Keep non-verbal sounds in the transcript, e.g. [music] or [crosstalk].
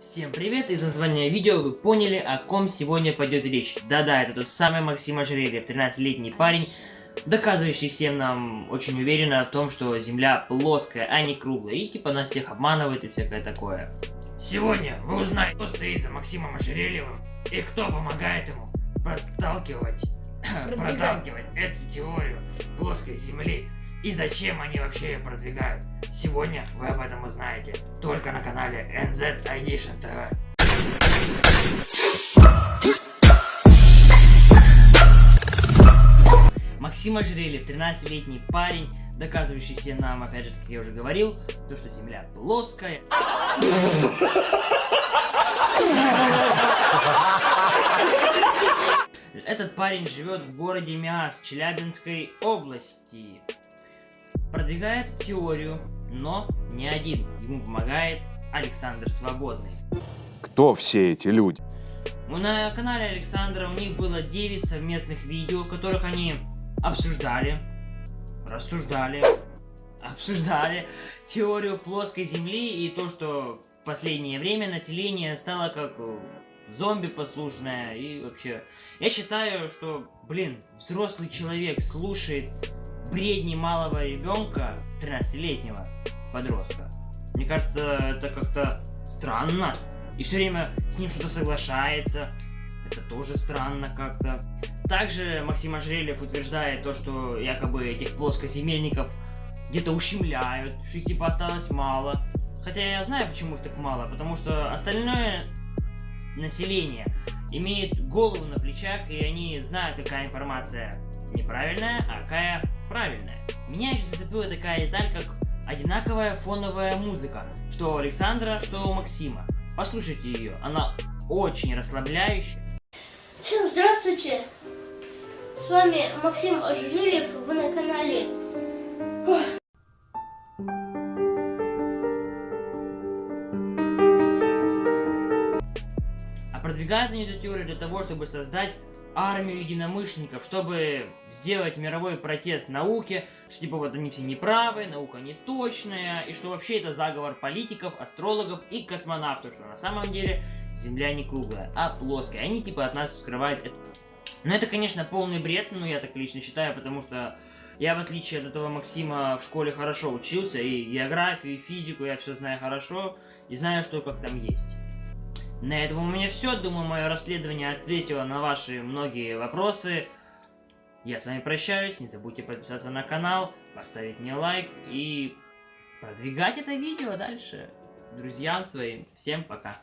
Всем привет! Из названия видео вы поняли, о ком сегодня пойдет речь. Да-да, это тот самый Максим Ожерельев, 13-летний парень, доказывающий всем нам очень уверенно в том, что Земля плоская, а не круглая, и типа нас всех обманывает и всякое такое. Сегодня вы узнаете, кто стоит за Максимом Ожерельевым и кто помогает ему проталкивать, [coughs] проталкивать эту теорию плоской Земли и зачем они вообще ее продвигают. Сегодня вы об этом узнаете только на канале NZ Edition TV. Максим Ожерельев, 13-летний парень, доказывающий всем нам, опять же, как я уже говорил, то, что Земля плоская. Этот парень живет в городе Миас, Челябинской области. Продвигает теорию, но не один. Ему помогает Александр Свободный. Кто все эти люди? Ну, на канале Александра у них было 9 совместных видео, в которых они обсуждали, рассуждали, обсуждали теорию плоской земли и то, что в последнее время население стало как зомби послушное и вообще. Я считаю, что, блин, взрослый человек слушает бредни малого ребенка, 13-летнего подростка. Мне кажется, это как-то странно. И все время с ним что-то соглашается. Это тоже странно как-то. Также Максим Ожерельев утверждает то, что якобы этих плоскоземельников где-то ущемляют, что их типа осталось мало. Хотя я знаю, почему их так мало, потому что остальное население имеет голову на плечах, и они знают, какая информация неправильная, а какая правильная. Меня еще зацепила такая деталь, как одинаковая фоновая музыка, что у Александра, что у Максима. Послушайте ее, она очень расслабляющая. Всем здравствуйте! С вами Максим Ожерельев, вы на канале А продвигают они эту теорию для того, чтобы создать армию единомышленников, чтобы сделать мировой протест науке, что типа вот они все неправы, наука не точная, и что вообще это заговор политиков, астрологов и космонавтов, что на самом деле Земля не круглая, а плоская. Они типа от нас скрывают это. Но это, конечно, полный бред, ну я так лично считаю, потому что я, в отличие от этого Максима, в школе хорошо учился, и географию, и физику я все знаю хорошо, и знаю, что как там есть. На этом у меня все. Думаю, мое расследование ответило на ваши многие вопросы. Я с вами прощаюсь. Не забудьте подписаться на канал, поставить мне лайк и продвигать это видео дальше друзьям своим. Всем пока.